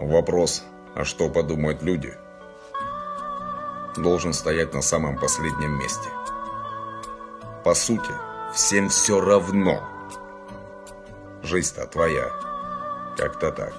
Вопрос, а что подумают люди, должен стоять на самом последнем месте. По сути, всем все равно. Жизнь-то твоя. Как-то так.